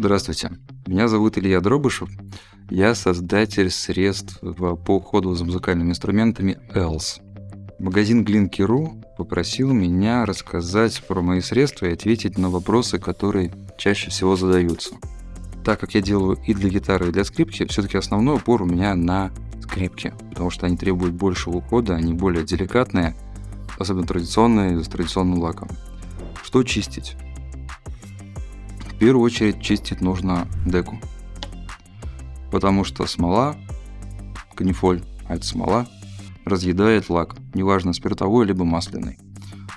Здравствуйте, меня зовут Илья Дробышев. Я создатель средств по уходу за музыкальными инструментами ELS. Магазин Glinky.ru попросил меня рассказать про мои средства и ответить на вопросы, которые чаще всего задаются. Так как я делаю и для гитары, и для скрипки, все-таки основной упор у меня на скрипки, потому что они требуют большего ухода, они более деликатные, особенно традиционные, с традиционным лаком. Что чистить? В первую очередь чистить нужно деку. Потому что смола, канифоль, а это смола, разъедает лак, неважно спиртовой либо масляный.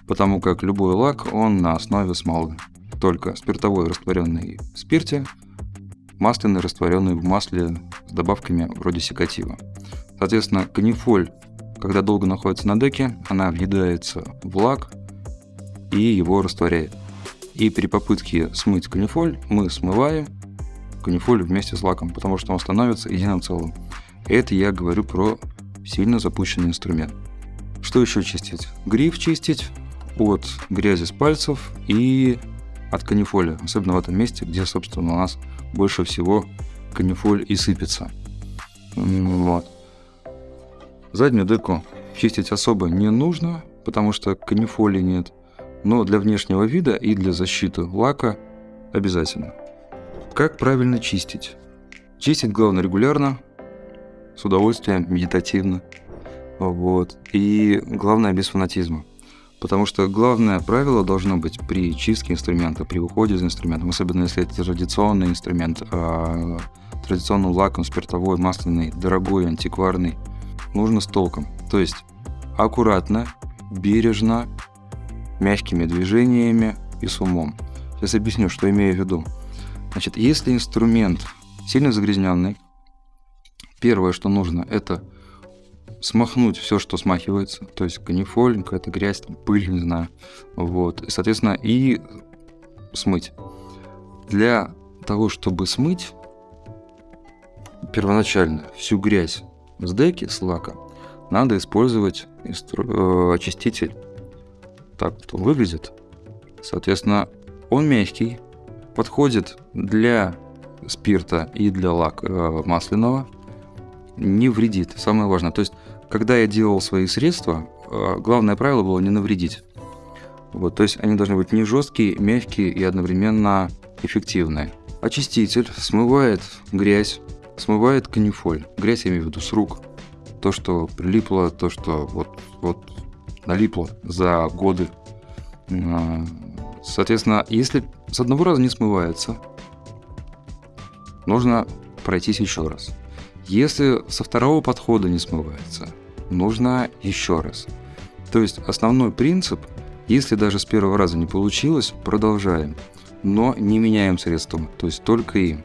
Потому как любой лак, он на основе смолы. Только спиртовой растворенный в спирте, масляный растворенный в масле с добавками вроде секатива. Соответственно, канифоль, когда долго находится на деке, она въедается в лак и его растворяет. И при попытке смыть канифоль мы смываем канифоль вместе с лаком, потому что он становится единым целым. Это я говорю про сильно запущенный инструмент. Что еще чистить? Гриф чистить от грязи с пальцев и от канифоля, особенно в этом месте, где, собственно, у нас больше всего канифоль и сыпется. Вот. Заднюю деку чистить особо не нужно, потому что канифоли нет но для внешнего вида и для защиты лака обязательно. Как правильно чистить? Чистить главное регулярно, с удовольствием, медитативно. Вот. И главное без фанатизма. Потому что главное правило должно быть при чистке инструмента, при уходе из инструмента, особенно если это традиционный инструмент, а, традиционным лаком, спиртовой, масляный, дорогой, антикварный, нужно с толком. То есть аккуратно, бережно, мягкими движениями и с умом. Сейчас объясню, что имею в виду. Значит, если инструмент сильно загрязненный, первое, что нужно, это смахнуть все, что смахивается, то есть канифоль, какая-то грязь, пыль, не знаю, вот, и, соответственно, и смыть. Для того, чтобы смыть первоначально всю грязь с деки, с лака, надо использовать инстру... Э, очиститель так вот он выглядит. Соответственно, он мягкий, подходит для спирта и для лак э, масляного, не вредит. Самое важное. То есть, когда я делал свои средства, э, главное правило было не навредить. Вот, то есть они должны быть не жесткие, мягкие и одновременно эффективные. Очиститель смывает грязь, смывает канифоль. Грязь я имею в виду с рук. То, что прилипло, то, что вот, вот налипло за годы. А, соответственно, если с одного раза не смывается, нужно пройтись еще раз. Если со второго подхода не смывается, нужно еще раз. То есть основной принцип, если даже с первого раза не получилось, продолжаем, но не меняем средством, то есть только им.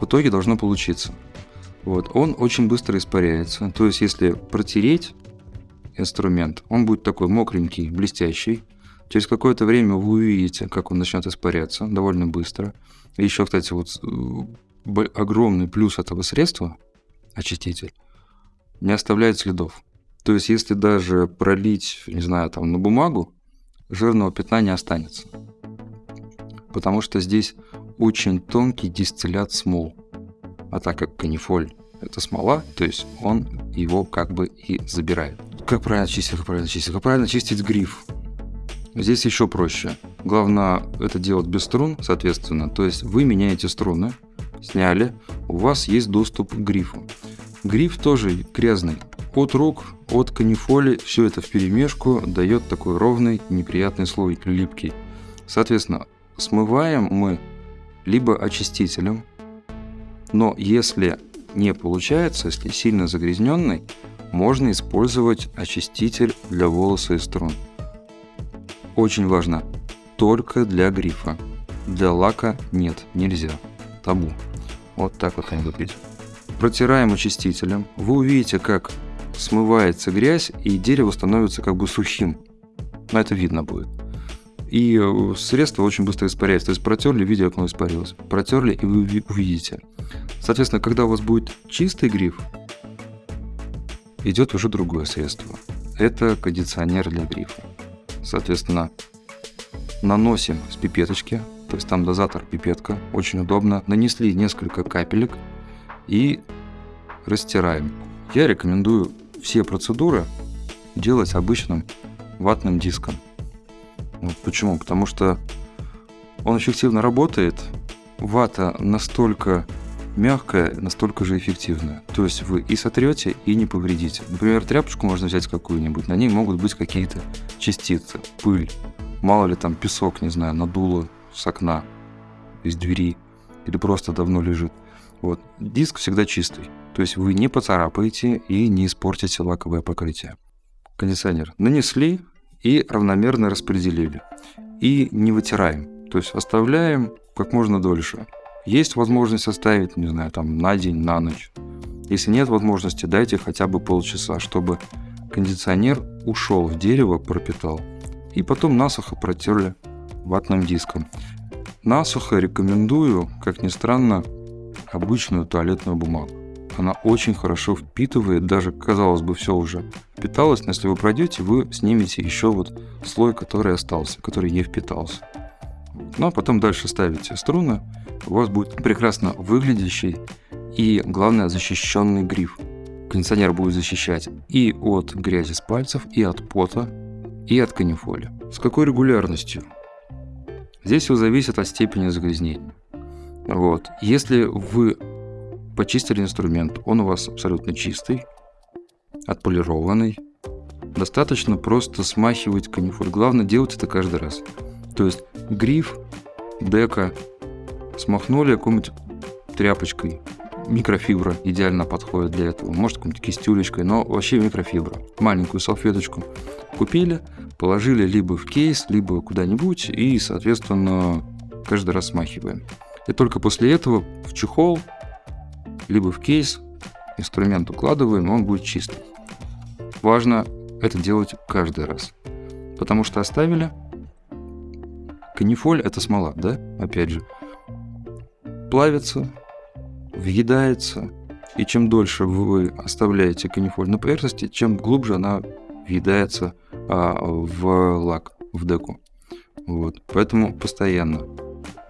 В итоге должно получиться. Вот, он очень быстро испаряется. То есть, если протереть инструмент. Он будет такой мокренький, блестящий. Через какое-то время вы увидите, как он начнет испаряться довольно быстро. И еще, кстати, вот э, огромный плюс этого средства, очиститель, не оставляет следов. То есть, если даже пролить, не знаю, там на бумагу, жирного пятна не останется. Потому что здесь очень тонкий дистиллят смол. А так как канифоль это смола, то есть он его как бы и забирает. Как правильно чистить, как правильно чистить? Как правильно чистить гриф? Здесь еще проще. Главное это делать без струн, соответственно. То есть вы меняете струны, сняли, у вас есть доступ к грифу. Гриф тоже грязный. От рук, от канифоли, все это в перемешку дает такой ровный, неприятный слой, липкий. Соответственно, смываем мы либо очистителем, но если не получается, если сильно загрязненный, можно использовать очиститель для волоса и струн. Очень важно, только для грифа. Для лака нет, нельзя. Табу. Вот так вот они выглядят. Протираем очистителем. Вы увидите, как смывается грязь, и дерево становится как бы сухим. Но это видно будет. И э, средство очень быстро испаряется. То есть протерли, видите, как оно испарилось. Протерли, и вы увидите. Соответственно, когда у вас будет чистый гриф, идет уже другое средство. Это кондиционер для грифа. Соответственно, наносим с пипеточки то есть там дозатор пипетка, очень удобно. Нанесли несколько капелек и растираем. Я рекомендую все процедуры делать обычным ватным диском. Вот почему? Потому что он эффективно работает. Вата настолько мягкая, настолько же эффективная. То есть вы и сотрете, и не повредите. Например, тряпочку можно взять какую-нибудь, на ней могут быть какие-то частицы, пыль. Мало ли там песок, не знаю, надуло с окна, из двери, или просто давно лежит. Вот. Диск всегда чистый. То есть вы не поцарапаете и не испортите лаковое покрытие. Кондиционер нанесли и равномерно распределили. И не вытираем. То есть оставляем как можно дольше. Есть возможность оставить, не знаю, там на день, на ночь. Если нет возможности, дайте хотя бы полчаса, чтобы кондиционер ушел в дерево, пропитал. И потом насухо протерли ватным диском. Насухо рекомендую, как ни странно, обычную туалетную бумагу. Она очень хорошо впитывает, даже, казалось бы, все уже впиталось, но если вы пройдете, вы снимете еще вот слой, который остался, который не впитался. Ну а потом дальше ставите струны, у вас будет прекрасно выглядящий и, главное, защищенный гриф. Кондиционер будет защищать и от грязи с пальцев, и от пота, и от канифоли. С какой регулярностью? Здесь все зависит от степени загрязнения. Вот. Если вы почистили инструмент, он у вас абсолютно чистый, отполированный, достаточно просто смахивать канифоль. Главное делать это каждый раз. То есть гриф, дека смахнули какой-нибудь тряпочкой, микрофибра идеально подходит для этого. Может, какой-нибудь кистюлечкой, но вообще микрофибра. Маленькую салфеточку купили, положили либо в кейс, либо куда-нибудь и, соответственно, каждый раз смахиваем. И только после этого в чехол, либо в кейс инструмент укладываем, он будет чистый. Важно это делать каждый раз. Потому что оставили. Канифоль это смола, да? Опять же. Плавится, въедается, и чем дольше вы оставляете канифоль на поверхности, чем глубже она въедается а, в лак, в деку. Вот. Поэтому постоянно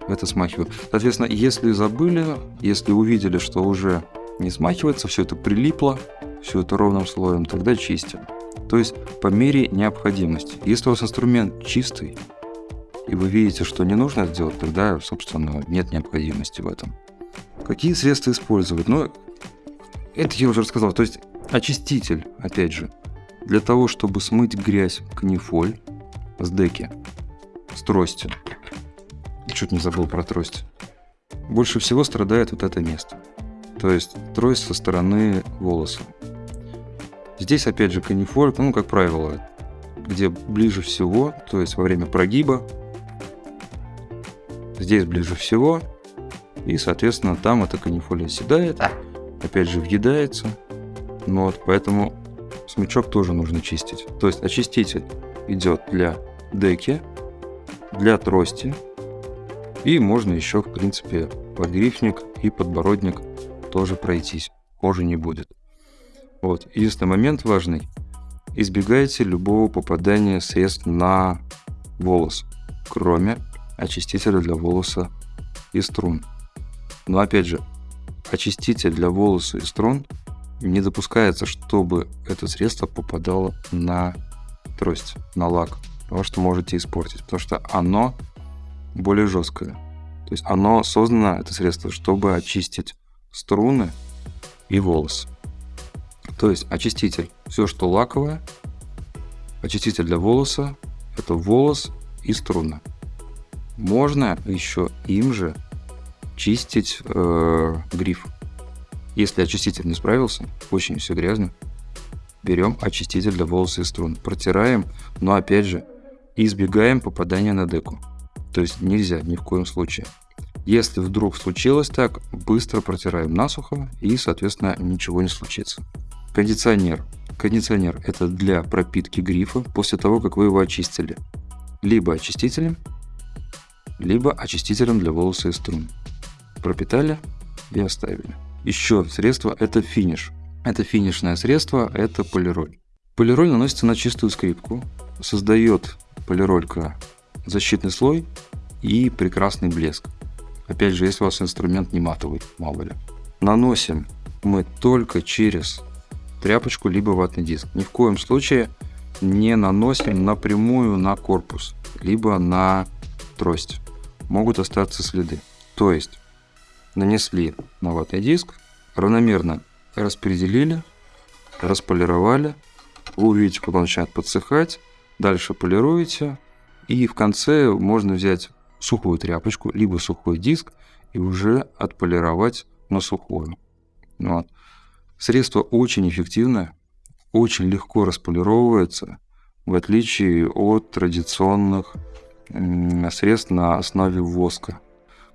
это смахиваю. Соответственно, если забыли, если увидели, что уже не смахивается, все это прилипло, все это ровным слоем, тогда чистим. То есть по мере необходимости. Если у вас инструмент чистый, и вы видите, что не нужно сделать, тогда, собственно, нет необходимости в этом. Какие средства использовать? Ну, это я уже рассказал. То есть очиститель, опять же, для того, чтобы смыть грязь канифоль с деки, с трости. Чуть не забыл про трость. Больше всего страдает вот это место. То есть трость со стороны волоса. Здесь опять же канифоль, ну как правило, где ближе всего, то есть во время прогиба. Здесь ближе всего, и, соответственно, там эта канифолия оседает, опять же въедается. Ну вот, поэтому смычок тоже нужно чистить. То есть очиститель идет для деки, для трости, и можно еще, в принципе, подгрифник и подбородник тоже пройтись. Кожи не будет. Вот. Единственный момент важный. Избегайте любого попадания средств на волос, кроме очистителя для волоса и струн. Но опять же, очиститель для волоса и струн не допускается, чтобы это средство попадало на трость, на лак, потому что можете испортить, потому что оно более жесткое. То есть оно создано, это средство, чтобы очистить струны и волосы. То есть очиститель, все, что лаковое, очиститель для волоса, это волос и струны. Можно еще им же чистить э, гриф. Если очиститель не справился, очень все грязно, берем очиститель для волос и струн, протираем, но опять же избегаем попадания на деку. То есть нельзя ни в коем случае. Если вдруг случилось так, быстро протираем насухо и, соответственно, ничего не случится. Кондиционер. Кондиционер – это для пропитки грифа после того, как вы его очистили. Либо очистителем, либо очистителем для волос и струн пропитали и оставили. Еще средство – это финиш. Это финишное средство, это полироль. Полироль наносится на чистую скрипку, создает полиролька защитный слой и прекрасный блеск. Опять же, если у вас инструмент не матовый, мало ли. Наносим мы только через тряпочку либо ватный диск. Ни в коем случае не наносим напрямую на корпус, либо на трость. Могут остаться следы. То есть нанесли на ватный диск, равномерно распределили, располировали. Вы увидите, когда он начинает подсыхать. Дальше полируете. И в конце можно взять сухую тряпочку, либо сухой диск, и уже отполировать на сухую. Вот. Средство очень эффективное, очень легко располировывается, в отличие от традиционных средств на основе воска.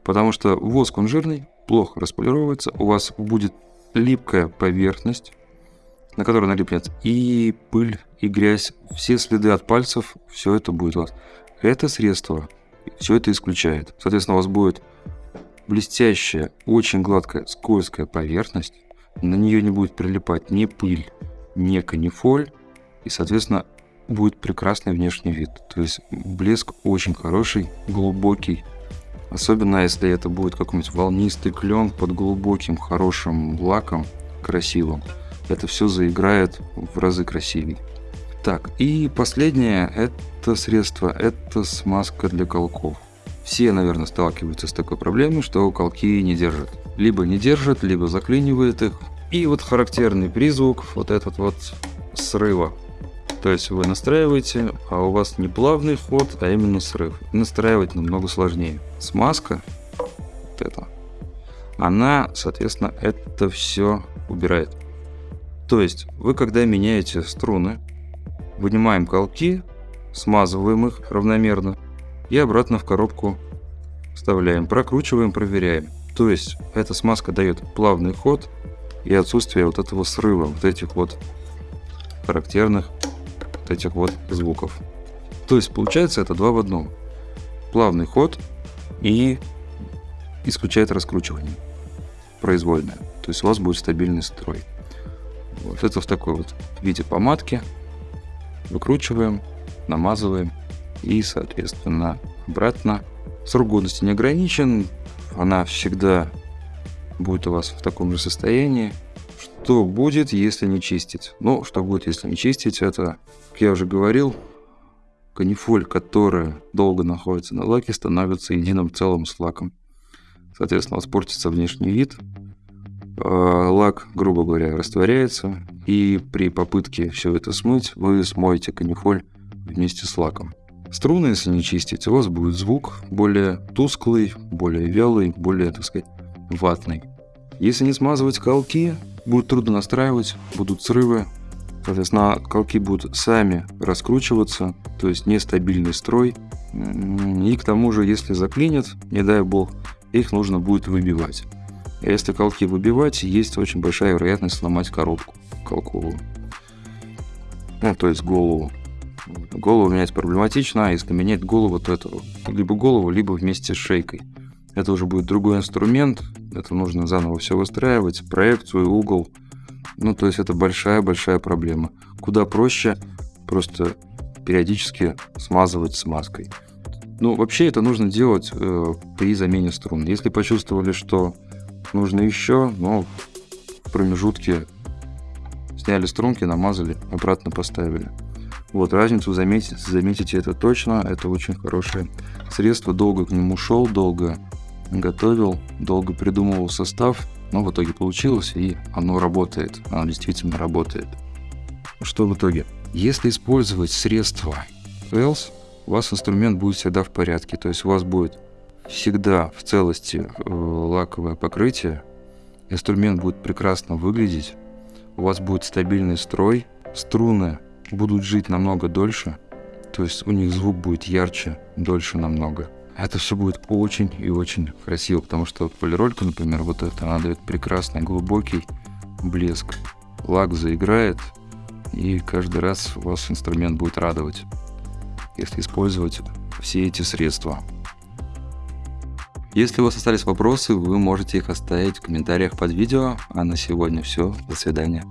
Потому что воск, он жирный, плохо располировывается, у вас будет липкая поверхность, на которой налипнет и пыль, и грязь, все следы от пальцев, все это будет у вас. Это средство все это исключает. Соответственно, у вас будет блестящая, очень гладкая, скользкая поверхность, на нее не будет прилипать ни пыль, ни канифоль, и, соответственно, будет прекрасный внешний вид. То есть блеск очень хороший, глубокий. Особенно если это будет какой-нибудь волнистый клен под глубоким, хорошим лаком, красивым. Это все заиграет в разы красивее. Так, и последнее это средство, это смазка для колков. Все, наверное, сталкиваются с такой проблемой, что колки не держат. Либо не держат, либо заклинивает их. И вот характерный призвук вот этот вот срыва. То есть вы настраиваете, а у вас не плавный ход, а именно срыв. Настраивать намного сложнее. Смазка, вот это, она, соответственно, это все убирает. То есть вы когда меняете струны, вынимаем колки, смазываем их равномерно и обратно в коробку вставляем, прокручиваем, проверяем. То есть эта смазка дает плавный ход и отсутствие вот этого срыва, вот этих вот характерных вот этих вот звуков. То есть получается это два в одном. Плавный ход и исключает раскручивание произвольное. То есть у вас будет стабильный строй. Вот это в такой вот виде помадки. Выкручиваем, намазываем и, соответственно, обратно. Срок годности не ограничен, она всегда будет у вас в таком же состоянии. Что будет, если не чистить? Ну, что будет, если не чистить, это, как я уже говорил, канифоль, которая долго находится на лаке, становится единым целым с лаком. Соответственно, у вас портится внешний вид, а, лак, грубо говоря, растворяется, и при попытке все это смыть, вы смоете канифоль вместе с лаком. Струны, если не чистить, у вас будет звук более тусклый, более вялый, более, так сказать, ватный. Если не смазывать колки, будет трудно настраивать, будут срывы, соответственно, колки будут сами раскручиваться, то есть нестабильный строй. И к тому же, если заклинят, не дай бог, их нужно будет выбивать. А если колки выбивать, есть очень большая вероятность сломать коробку колковую. Ну, то есть голову. Голову менять проблематично, а если менять голову, то это либо голову, либо вместе с шейкой. Это уже будет другой инструмент, это нужно заново все выстраивать, проекцию, угол. Ну, то есть это большая-большая проблема. Куда проще просто периодически смазывать смазкой. Ну, вообще это нужно делать э, при замене струн. Если почувствовали, что нужно еще, но в промежутке сняли струнки, намазали, обратно поставили. Вот, разницу заметите, заметите это точно, это очень хорошее средство, долго к нему шел, долго готовил, долго придумывал состав, но в итоге получилось, и оно работает, оно действительно работает. Что в итоге? Если использовать средство Else, у вас инструмент будет всегда в порядке, то есть у вас будет всегда в целости э, лаковое покрытие, инструмент будет прекрасно выглядеть, у вас будет стабильный строй, струны будут жить намного дольше, то есть у них звук будет ярче, дольше намного. Это все будет очень и очень красиво, потому что вот полиролька, например, вот эта, она дает прекрасный глубокий блеск. Лак заиграет, и каждый раз вас инструмент будет радовать, если использовать все эти средства. Если у вас остались вопросы, вы можете их оставить в комментариях под видео. А на сегодня все. До свидания.